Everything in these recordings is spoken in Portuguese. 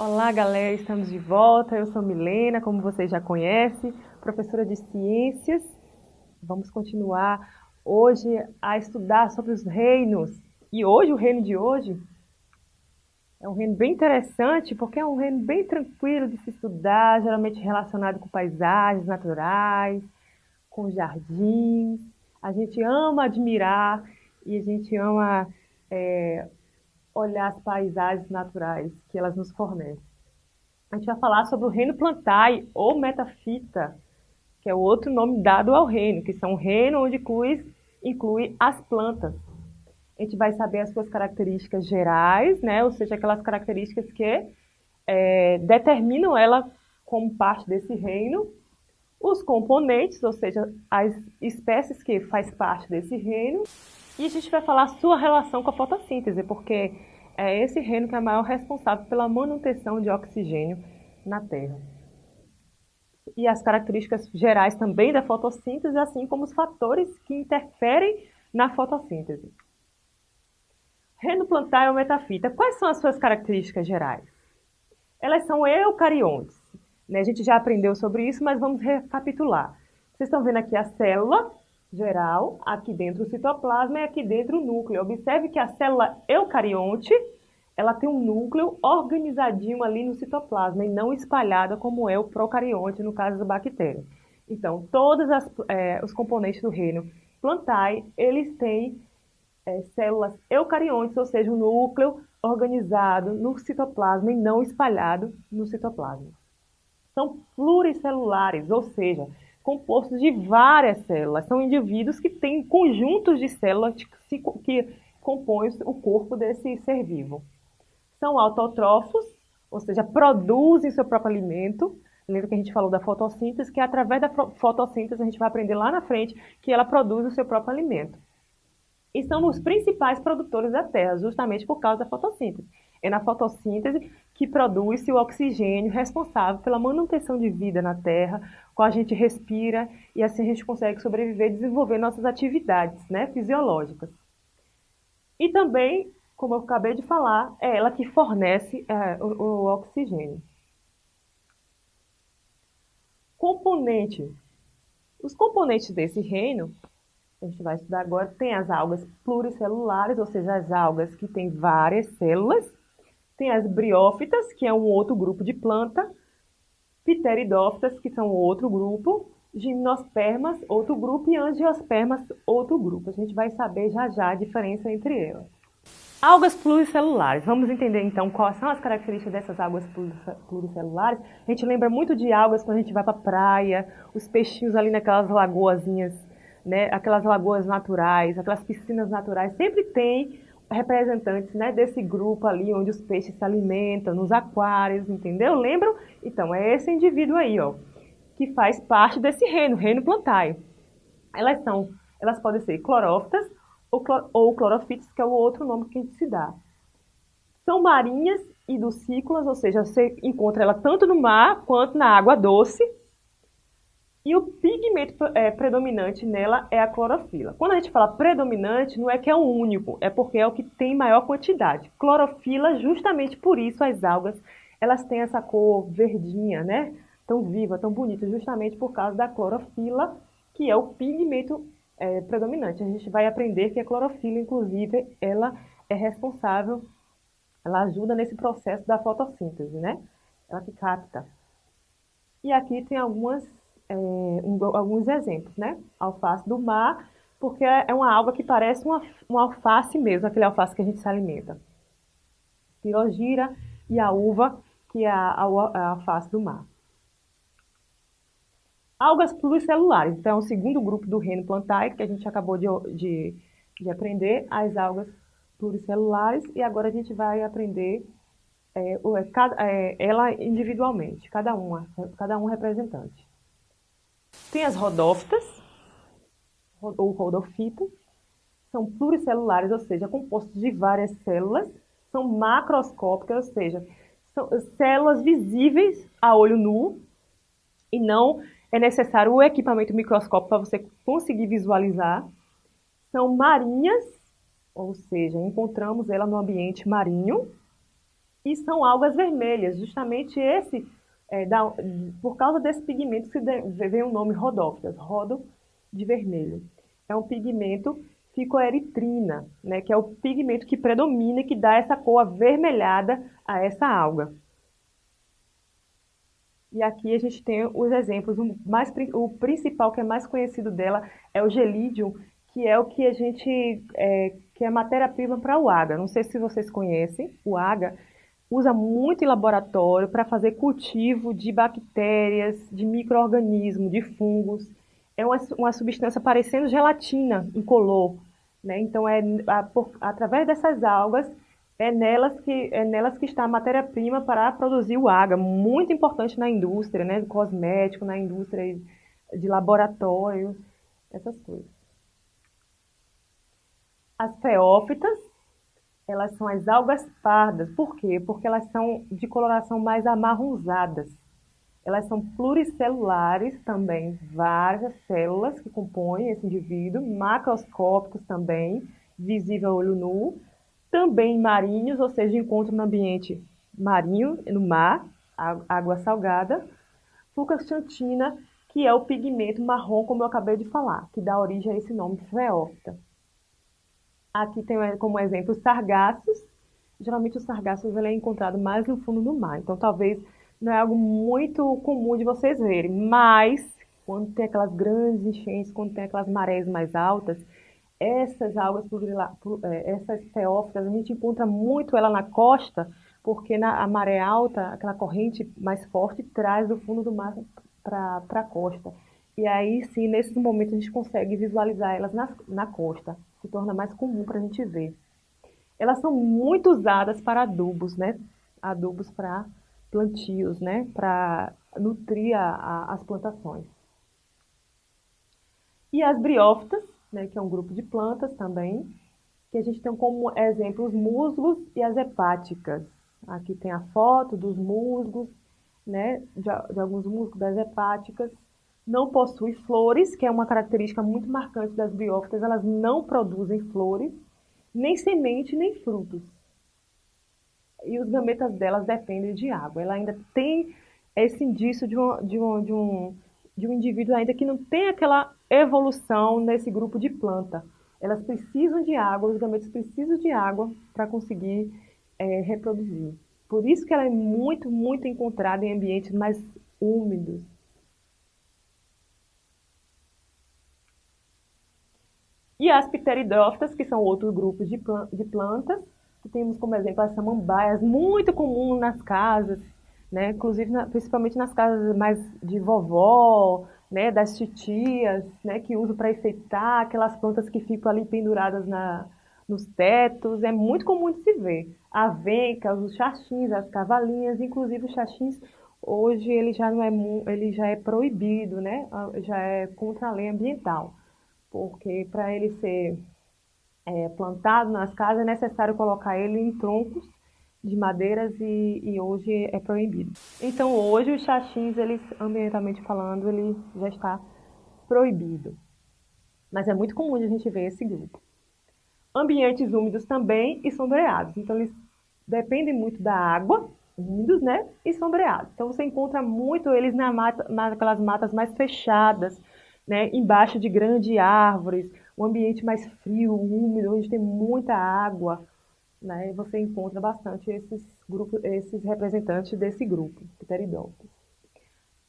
Olá, galera, estamos de volta. Eu sou Milena, como vocês já conhecem, professora de ciências. Vamos continuar hoje a estudar sobre os reinos. E hoje, o reino de hoje, é um reino bem interessante, porque é um reino bem tranquilo de se estudar, geralmente relacionado com paisagens naturais, com jardins. A gente ama admirar e a gente ama é, olhar as paisagens naturais que elas nos fornecem. A gente vai falar sobre o reino plantae ou metafita, que é o outro nome dado ao reino, que são um reino onde inclui, inclui as plantas. A gente vai saber as suas características gerais, né? ou seja, aquelas características que é, determinam ela como parte desse reino, os componentes, ou seja, as espécies que faz parte desse reino, e a gente vai falar a sua relação com a fotossíntese, porque é esse reino que é maior responsável pela manutenção de oxigênio na Terra. E as características gerais também da fotossíntese, assim como os fatores que interferem na fotossíntese. Reino plantar ou metafita, quais são as suas características gerais? Elas são eucariontes. Né? A gente já aprendeu sobre isso, mas vamos recapitular. Vocês estão vendo aqui a célula, geral, aqui dentro o citoplasma e aqui dentro o núcleo. Observe que a célula eucarionte, ela tem um núcleo organizadinho ali no citoplasma e não espalhada como é o procarionte, no caso da bactéria. Então, todos é, os componentes do reino plantae, eles têm é, células eucariontes, ou seja, um núcleo organizado no citoplasma e não espalhado no citoplasma. São pluricelulares, ou seja, compostos de várias células. São indivíduos que têm conjuntos de células que compõem o corpo desse ser vivo. São autotrófos, ou seja, produzem seu próprio alimento. Lembra que a gente falou da fotossíntese, que é através da fotossíntese a gente vai aprender lá na frente que ela produz o seu próprio alimento. E são os principais produtores da Terra, justamente por causa da fotossíntese. É na fotossíntese que produz-se o oxigênio responsável pela manutenção de vida na Terra, qual a gente respira e assim a gente consegue sobreviver e desenvolver nossas atividades né, fisiológicas. E também, como eu acabei de falar, é ela que fornece é, o, o oxigênio. Componente. Os componentes desse reino, a gente vai estudar agora, tem as algas pluricelulares, ou seja, as algas que têm várias células, tem as briófitas, que é um outro grupo de planta, pteridófitas, que são outro grupo, gimnospermas, outro grupo, e angiospermas, outro grupo. A gente vai saber já já a diferença entre elas. Algas pluricelulares. Vamos entender então quais são as características dessas algas pluricelulares. A gente lembra muito de algas quando a gente vai para a praia, os peixinhos ali naquelas lagoazinhas, né? aquelas lagoas naturais, aquelas piscinas naturais, sempre tem representantes né, desse grupo ali, onde os peixes se alimentam, nos aquários, entendeu? Lembram? Então, é esse indivíduo aí, ó, que faz parte desse reino, reino plantae. Elas são, elas podem ser clorófitas ou, clor, ou clorofitas, que é o outro nome que a gente se dá. São marinhas e dulcícolas, ou seja, você encontra ela tanto no mar quanto na água doce, e o pigmento é, predominante nela é a clorofila. Quando a gente fala predominante, não é que é o único, é porque é o que tem maior quantidade. Clorofila, justamente por isso as algas, elas têm essa cor verdinha, né? Tão viva, tão bonita, justamente por causa da clorofila, que é o pigmento é, predominante. A gente vai aprender que a clorofila, inclusive, ela é responsável, ela ajuda nesse processo da fotossíntese, né? Ela que capta. E aqui tem algumas é, um, alguns exemplos, né? Alface do mar, porque é uma alga que parece uma, uma alface mesmo, aquele alface que a gente se alimenta. Pirogira e a uva, que é a, a, alface do mar. Algas pluricelulares, então é o segundo grupo do reino plantae, que a gente acabou de, de, de aprender, as algas pluricelulares, e agora a gente vai aprender é, é, ela individualmente, cada uma, cada um representante. Tem as rodófitas, ou rodofitas, são pluricelulares, ou seja, compostos de várias células, são macroscópicas, ou seja, são células visíveis a olho nu, e não é necessário o equipamento microscópico para você conseguir visualizar. São marinhas, ou seja, encontramos ela no ambiente marinho, e são algas vermelhas, justamente esse, é, da, por causa desse pigmento que vem o nome rodófitas, rodo de vermelho. É um pigmento ficoeritrina, né, que é o pigmento que predomina e que dá essa cor avermelhada a essa alga. E aqui a gente tem os exemplos, o, mais, o principal que é mais conhecido dela é o gelídio, que é o que a gente, é, que é matéria-prima para o AGA. Não sei se vocês conhecem, o AGA usa muito em laboratório para fazer cultivo de bactérias, de micro-organismos, de fungos. É uma, uma substância parecendo gelatina incolor. Né? Então, é a, por, através dessas algas, é nelas que, é nelas que está a matéria-prima para produzir o AGA, muito importante na indústria, né? cosmético, na indústria de laboratório, essas coisas. As feófitas elas são as algas pardas. Por quê? Porque elas são de coloração mais amarronzadas. Elas são pluricelulares também, várias células que compõem esse indivíduo, macroscópicos também, visível a olho nu, também marinhos, ou seja, encontram no ambiente marinho, no mar, água salgada, fucaxantina, que é o pigmento marrom, como eu acabei de falar, que dá origem a esse nome, feófita. Aqui tem como exemplo os sargassos. Geralmente os sargassos ele é encontrado mais no fundo do mar, então talvez não é algo muito comum de vocês verem, mas quando tem aquelas grandes enchentes, quando tem aquelas marés mais altas, essas algas, é, essas feófitas, a gente encontra muito ela na costa, porque na, a maré alta, aquela corrente mais forte, traz do fundo do mar para a costa. E aí sim, nesses momentos, a gente consegue visualizar elas na, na costa se torna mais comum para a gente ver. Elas são muito usadas para adubos, né? Adubos para plantios, né? Para nutrir a, a, as plantações. E as briófitas, né? Que é um grupo de plantas também, que a gente tem como exemplo os musgos e as hepáticas. Aqui tem a foto dos musgos, né? De, de alguns musgos das hepáticas não possui flores, que é uma característica muito marcante das biófitas, elas não produzem flores, nem semente, nem frutos. E os gametas delas dependem de água. Ela ainda tem esse indício de um, de um, de um, de um indivíduo ainda que não tem aquela evolução nesse grupo de planta. Elas precisam de água, os gametas precisam de água para conseguir é, reproduzir. Por isso que ela é muito, muito encontrada em ambientes mais úmidos, E as pteridófitas, que são outros grupos de, de plantas, que temos como exemplo as samambaias, muito comum nas casas, né? inclusive na, principalmente nas casas mais de vovó, né? das titias, né? que usam para enfeitar aquelas plantas que ficam ali penduradas na, nos tetos, é muito comum de se ver. A venca, os xaxins, as cavalinhas, inclusive os xaxins, hoje ele já, não é, ele já é proibido, né? já é contra a lei ambiental porque para ele ser é, plantado nas casas é necessário colocar ele em troncos de madeiras e, e, hoje é proibido. Então hoje os xaxins, eles, ambientalmente falando, ele já está proibido. Mas é muito comum a gente ver esse grupo. Ambientes úmidos também e sombreados. Então eles dependem muito da água, úmidos, né? E sombreados. Então você encontra muito eles na mata, naquelas matas mais fechadas, né, embaixo de grandes árvores, um ambiente mais frio, úmido, onde tem muita água, né, você encontra bastante esses, grupos, esses representantes desse grupo, pteridófilos.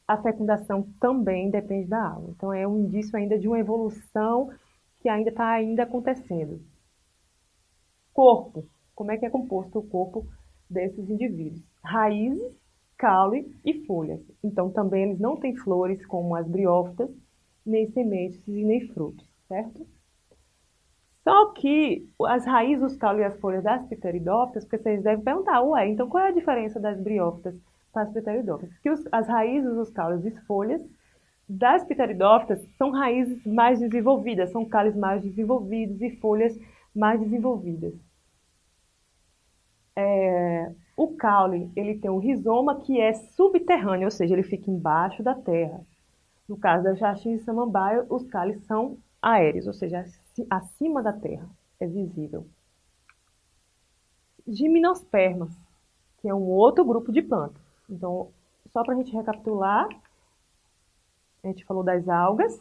A fecundação também depende da água, então é um indício ainda de uma evolução que ainda está ainda acontecendo. Corpo, como é que é composto o corpo desses indivíduos? Raízes, caule e folhas. Então também eles não têm flores como as briófitas, nem sementes e nem frutos, certo? Só que as raízes, os caules e as folhas das pteridófitas, porque vocês devem perguntar, ué, então qual é a diferença das briófitas para as pteridófitas? Que os, as raízes, os caules e as folhas das pteridófitas são raízes mais desenvolvidas, são caules mais desenvolvidos e folhas mais desenvolvidas. É, o caule, ele tem um rizoma que é subterrâneo, ou seja, ele fica embaixo da terra. No caso da Jaxim e Samambaia, os cálices são aéreos, ou seja, acima da terra, é visível. Gimnospermas. que é um outro grupo de plantas. Então, só para a gente recapitular, a gente falou das algas,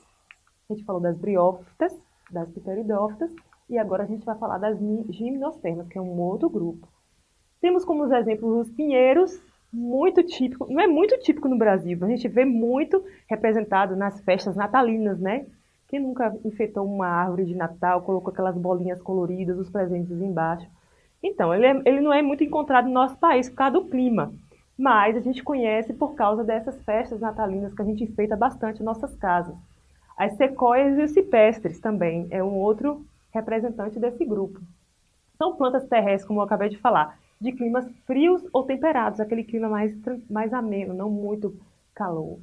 a gente falou das briófitas, das pteridófitas, e agora a gente vai falar das gimnospermas, que é um outro grupo. Temos como exemplos os pinheiros, muito típico, não é muito típico no Brasil, a gente vê muito representado nas festas natalinas, né? Quem nunca enfeitou uma árvore de Natal, colocou aquelas bolinhas coloridas, os presentes embaixo. Então, ele, é, ele não é muito encontrado no nosso país por causa do clima, mas a gente conhece por causa dessas festas natalinas que a gente enfeita bastante em nossas casas. As sequoias e os cipestres também é um outro representante desse grupo. São plantas terrestres, como eu acabei de falar, de climas frios ou temperados, aquele clima mais, mais ameno, não muito calor.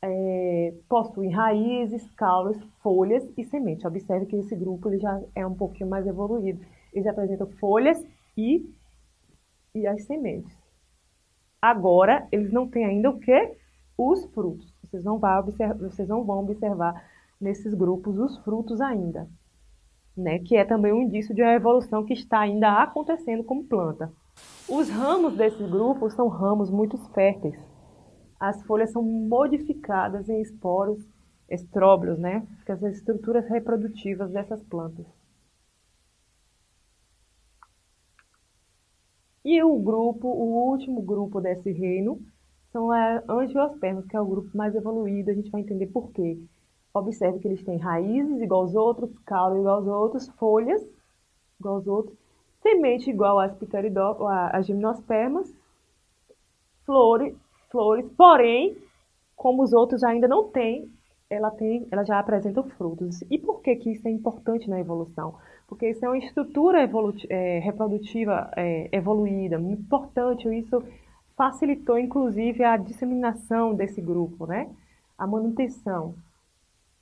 É, possuem raízes, caules, folhas e sementes. Observe que esse grupo ele já é um pouquinho mais evoluído. Eles apresentam folhas e, e as sementes. Agora, eles não têm ainda o que? Os frutos. Vocês não, observar, vocês não vão observar nesses grupos os frutos ainda né, que é também um indício de uma evolução que está ainda acontecendo como planta. Os ramos desse grupo são ramos muito férteis. As folhas são modificadas em esporos, estróbilos, né, que as estruturas reprodutivas dessas plantas. E o grupo, o último grupo desse reino, são as angiospermas, que é o grupo mais evoluído, a gente vai entender por quê. Observe que eles têm raízes igual aos outros, caule igual aos outros, folhas igual aos outros, semente igual às gimnospermas, flores, flores, porém, como os outros ainda não têm, ela, tem, ela já apresenta frutos. E por que, que isso é importante na evolução? Porque isso é uma estrutura é, reprodutiva é, evoluída, importante, isso facilitou, inclusive, a disseminação desse grupo, né? a manutenção.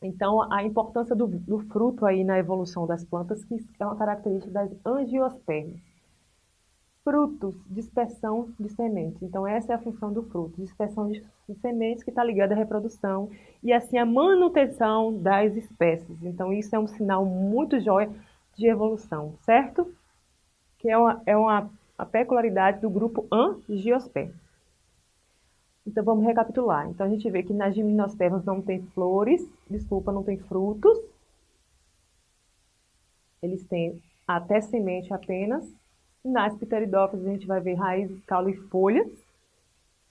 Então, a importância do, do, fruto aí na evolução das plantas, que é uma característica das angiospermas. Frutos, dispersão de sementes. Então, essa é a função do fruto, dispersão de sementes que está ligada à reprodução e, assim, a manutenção das espécies. Então, isso é um sinal muito jóia de evolução, certo? Que é uma, é uma a peculiaridade do grupo angiospermas. Então, vamos recapitular. Então, a gente vê que nas gimnospermas não tem flores, desculpa, não tem frutos. Eles têm até semente apenas. Nas pteridófitas, a gente vai ver raízes, caule e folhas,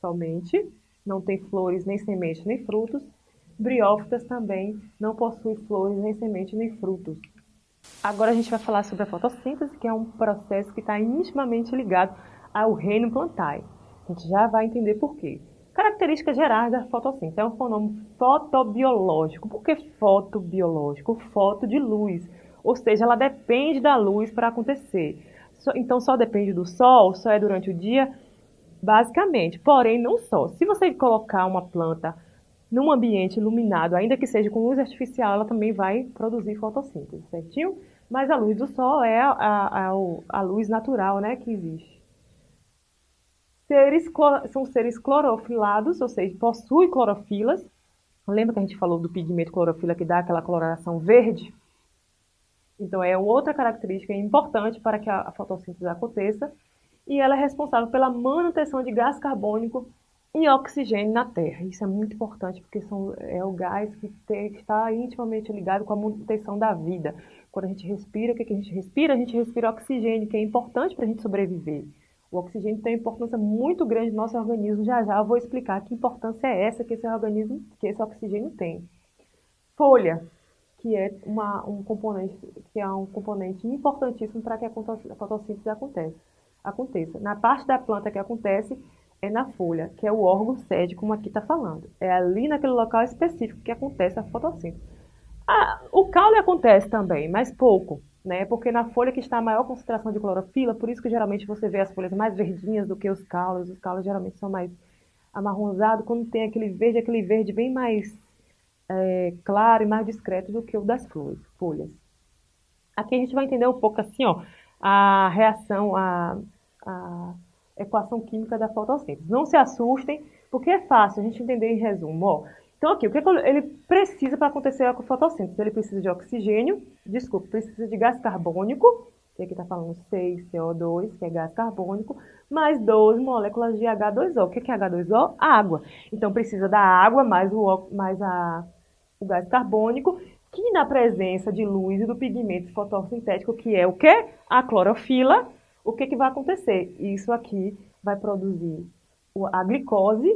somente. Não tem flores, nem semente, nem frutos. Briófitas também não possui flores, nem semente, nem frutos. Agora a gente vai falar sobre a fotossíntese, que é um processo que está intimamente ligado ao reino plantar. A gente já vai entender por quê. Características gerais da fotossíntese. É um fenômeno fotobiológico. Por que fotobiológico? Foto de luz. Ou seja, ela depende da luz para acontecer. Então, só depende do sol, só é durante o dia, basicamente. Porém, não só. Se você colocar uma planta num ambiente iluminado, ainda que seja com luz artificial, ela também vai produzir fotossíntese, certinho? Mas a luz do sol é a, a, a, luz natural né, que existe. Seres, são seres clorofilados, ou seja, possuem clorofilas. Lembra que a gente falou do pigmento clorofila que dá aquela coloração verde? Então, é outra característica importante para que a fotossíntese aconteça. E ela é responsável pela manutenção de gás carbônico e oxigênio na Terra. Isso é muito importante porque são, é o gás que, tem, que está intimamente ligado com a manutenção da vida. Quando a gente respira, o que, que a gente respira? A gente respira oxigênio, que é importante para a gente sobreviver. O oxigênio tem uma importância muito grande no nosso organismo. Já já eu vou explicar que importância é essa que esse organismo, que esse oxigênio tem. Folha, que é uma, um componente, que é um componente importantíssimo para que a fotossíntese aconteça. aconteça. Na parte da planta que acontece é na folha, que é o órgão sede, como aqui está falando. É ali naquele local específico que acontece a fotossíntese. Ah, o caule acontece também, mas pouco né? Porque na folha que está a maior concentração de clorofila, por isso que geralmente você vê as folhas mais verdinhas do que os caules. Os caules geralmente são mais amarronzados, quando tem aquele verde, aquele verde bem mais é, claro e mais discreto do que o das flores, folhas. Aqui a gente vai entender um pouco assim, ó, a reação, a, a equação química da fotossíntese. Não se assustem, porque é fácil a gente entender em resumo, ó. Então, aqui, o que, ele precisa para acontecer a fotossíntese? Ele precisa de oxigênio, desculpa, precisa de gás carbônico E aqui está falando 6 CO2, que é gás carbônico, mais 12 moléculas de H2O. O que é H2O? Água. Então precisa da água mais o, mais a, o gás carbônico, que na presença de luz e do pigmento fotossintético, que é o que? A clorofila, o que, que vai acontecer? Isso aqui vai produzir a glicose,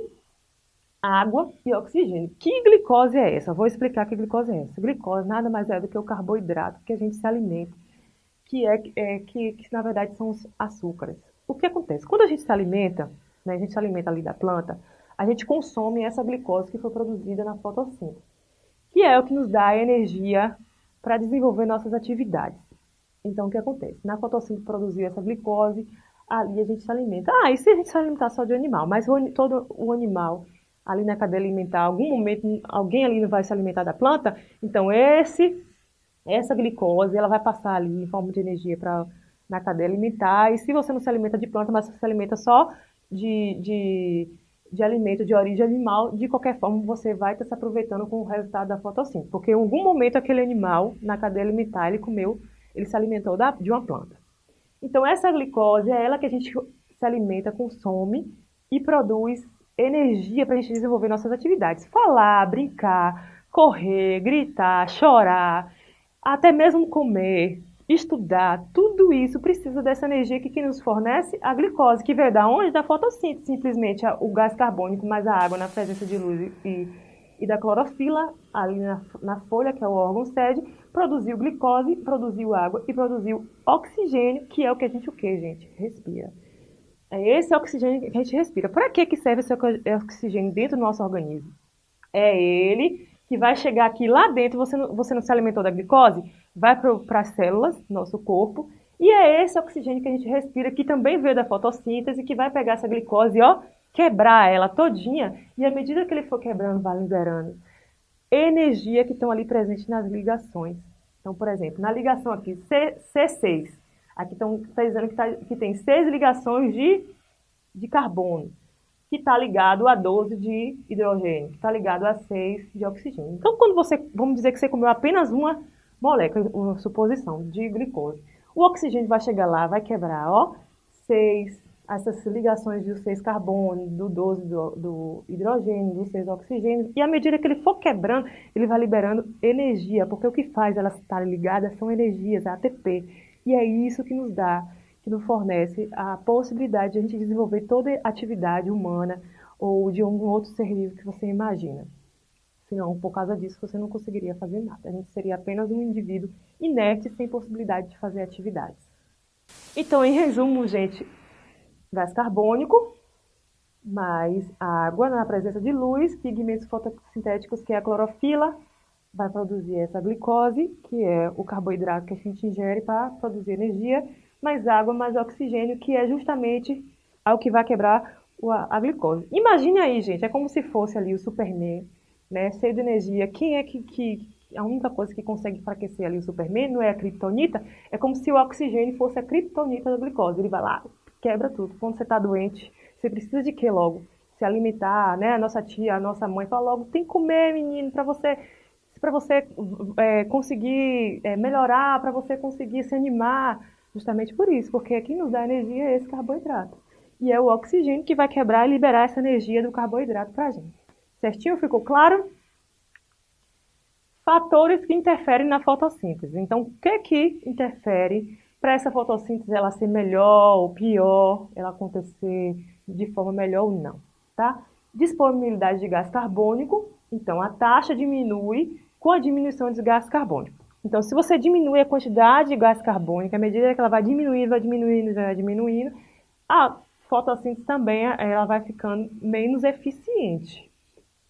água e oxigênio. Que glicose é essa? Vou explicar que glicose é essa. Glicose nada mais é do que o carboidrato que a gente se alimenta, que é, é que, que na verdade são os açúcares. O que acontece? Quando a gente se alimenta, né, a gente se alimenta ali da planta, a gente consome essa glicose que foi produzida na fotossíntese, que é o que nos dá a energia para desenvolver nossas atividades. Então, o que acontece? Na fotossíntese produziu essa glicose, ali a gente se alimenta. Ah, e se a gente se alimentar só de animal? Mas todo o animal ali na cadeia alimentar, algum momento alguém ali vai se alimentar da planta, então esse, essa glicose, ela vai passar ali em forma de energia para na cadeia alimentar, e se você não se alimenta de planta, mas se alimenta só de, de, de alimento de origem animal, de qualquer forma você vai estar se aproveitando com o resultado da fotossíntese, porque em algum momento aquele animal, na cadeia alimentar, ele comeu, ele se alimentou da, de uma planta. Então essa glicose é ela que a gente se alimenta, consome e produz energia para a gente desenvolver nossas atividades. Falar, brincar, correr, gritar, chorar, até mesmo comer, estudar, tudo isso precisa dessa energia que, que nos fornece a glicose, que veio da onde? Da fotossíntese, simplesmente o gás carbônico mais a água na presença de luz e, e da clorofila, ali na, na folha, que é o órgão sede, produziu glicose, produziu água e produziu oxigênio, que é o que a gente o que, gente? Respira. É esse oxigênio que a gente respira. Para que, que serve esse oxigênio dentro do nosso organismo? É ele que vai chegar aqui lá dentro, você não, você não se alimentou da glicose, vai para as células do nosso corpo, e é esse oxigênio que a gente respira, que também veio da fotossíntese, que vai pegar essa glicose, ó, quebrar ela todinha, e à medida que ele for quebrando, vai liberando energia que estão ali presentes nas ligações. Então, por exemplo, na ligação aqui C, C6, Aqui estão tá dizendo que, tá, que tem seis ligações de, de carbono, que está ligado a 12 de hidrogênio, que está ligado a 6 de oxigênio. Então, quando você, vamos dizer que você comeu apenas uma molécula, uma suposição, de glicose, o oxigênio vai chegar lá, vai quebrar, ó, 6, essas ligações de 6 carbono, do 12 do, do hidrogênio, do 6 oxigênio, e à medida que ele for quebrando, ele vai liberando energia, porque o que faz elas estarem ligadas são energias, ATP. E é isso que nos dá, que nos fornece a possibilidade de a gente desenvolver toda atividade humana ou de algum outro ser vivo que você imagina. Senão, por causa disso, você não conseguiria fazer nada. A gente seria apenas um indivíduo inerte, sem possibilidade de fazer atividades. Então, em resumo, gente, gás carbônico, mais água na presença de luz, pigmentos fotossintéticos, que é a clorofila, vai produzir essa glicose, que é o carboidrato que a gente ingere para produzir energia, mais água, mais oxigênio, que é justamente o que vai quebrar a, glicose. Imagine aí, gente, é como se fosse ali o Superman, né, cheio de energia. Quem é que, que a única coisa que consegue enfraquecer ali o Superman não é a criptonita? É como se o oxigênio fosse a criptonita da glicose. Ele vai lá, quebra tudo. Quando você está doente, você precisa de quê logo? Se alimentar, né? A nossa tia, a nossa mãe fala logo, tem que comer, menino, para você para você é, conseguir é, melhorar, para você conseguir se animar, justamente por isso, porque quem nos dá energia é esse carboidrato. E é o oxigênio que vai quebrar e liberar essa energia do carboidrato para a gente. Certinho? Ficou claro? Fatores que interferem na fotossíntese. Então, o que que interfere para essa fotossíntese ela ser melhor ou pior, ela acontecer de forma melhor ou não, tá? Disponibilidade de gás carbônico, então a taxa diminui com a diminuição de gás carbônico. Então, se você diminui a quantidade de gás carbônico, à medida que ela vai diminuindo, vai diminuindo, vai diminuindo, a fotossíntese também ela vai ficando menos eficiente.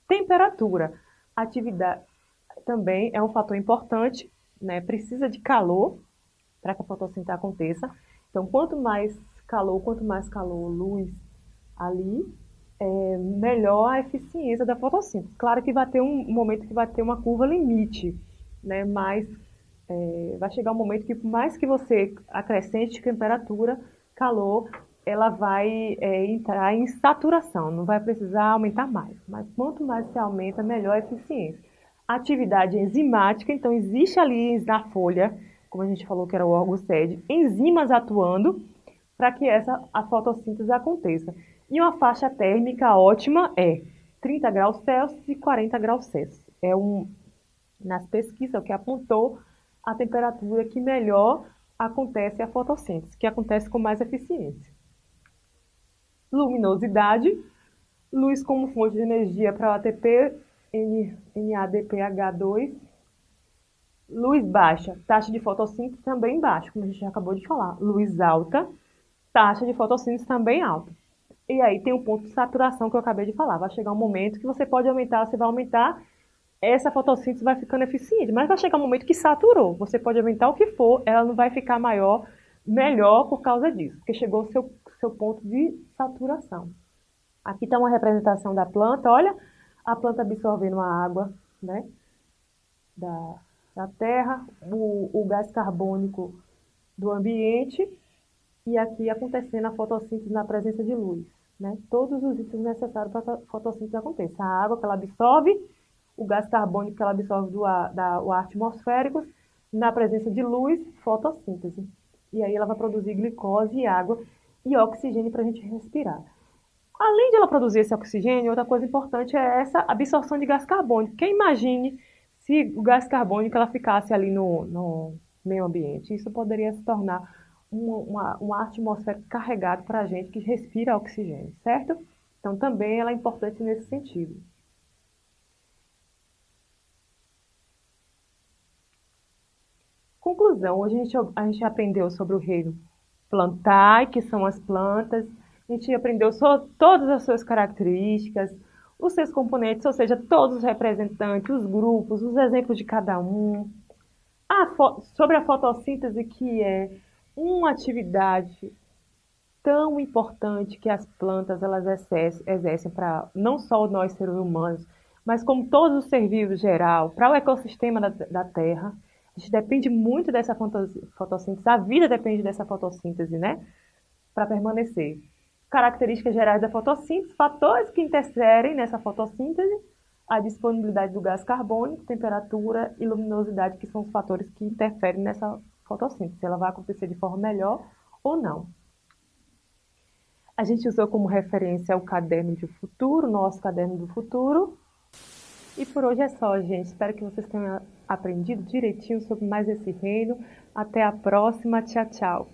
Temperatura. Atividade também é um fator importante, né? precisa de calor para que a fotossíntese aconteça. Então, quanto mais calor, quanto mais calor, luz ali, é, melhor a eficiência da fotossíntese. Claro que vai ter um momento que vai ter uma curva limite, né? mas é, vai chegar um momento que, por mais que você acrescente temperatura, calor, ela vai é, entrar em saturação, não vai precisar aumentar mais. Mas quanto mais se aumenta, melhor a eficiência. Atividade enzimática, então existe ali na folha, como a gente falou que era o órgão sede, enzimas atuando para que essa a fotossíntese aconteça. E uma faixa térmica ótima é 30 graus Celsius e 40 graus Celsius. É um, nas pesquisas, o que apontou a temperatura que melhor acontece a fotossíntese, que acontece com mais eficiência. Luminosidade, luz como fonte de energia para o ATP, NADPH2. Luz baixa, taxa de fotossíntese também baixa, como a gente já acabou de falar. Luz alta, taxa de fotossíntese também alta. E aí tem um ponto de saturação que eu acabei de falar. Vai chegar um momento que você pode aumentar, você vai aumentar, essa fotossíntese vai ficando eficiente. Mas vai chegar um momento que saturou. Você pode aumentar o que for, ela não vai ficar maior, melhor por causa disso, porque chegou o seu, seu ponto de saturação. Aqui está uma representação da planta, olha a planta absorvendo a água né, da, da terra, o, o gás carbônico do ambiente e aqui acontecendo a fotossíntese na presença de luz. Né? Todos os itens necessários para a fotossíntese aconteça. A água que ela absorve, o gás carbônico que ela absorve do ar, da, o ar atmosférico, na presença de luz, fotossíntese. E aí ela vai produzir glicose e água e oxigênio para a gente respirar. Além de ela produzir esse oxigênio, outra coisa importante é essa absorção de gás carbônico. Quem imagine se o gás carbônico ela ficasse ali no, no meio ambiente. Isso poderia se tornar uma, uma, uma atmosfera carregada para a gente que respira oxigênio, certo? Então também ela é importante nesse sentido. Conclusão, hoje a gente, a gente aprendeu sobre o reino plantar, que são as plantas, a gente aprendeu sobre todas as suas características, os seus componentes, ou seja, todos os representantes, os grupos, os exemplos de cada um. A sobre a fotossíntese, que é uma atividade tão importante que as plantas elas exercem para não só nós seres humanos, mas como todos os seres vivos geral, para o ecossistema da, da Terra. A gente depende muito dessa fotossíntese, a vida depende dessa fotossíntese, né? Para permanecer características gerais da fotossíntese, fatores que interferem nessa fotossíntese, a disponibilidade do gás carbônico, temperatura e luminosidade, que são os fatores que interferem nessa fotossíntese, se ela vai acontecer de forma melhor ou não. A gente usou como referência o caderno de futuro, nosso caderno do futuro. E por hoje é só, gente. Espero que vocês tenham aprendido direitinho sobre mais esse reino. Até a próxima. Tchau, tchau.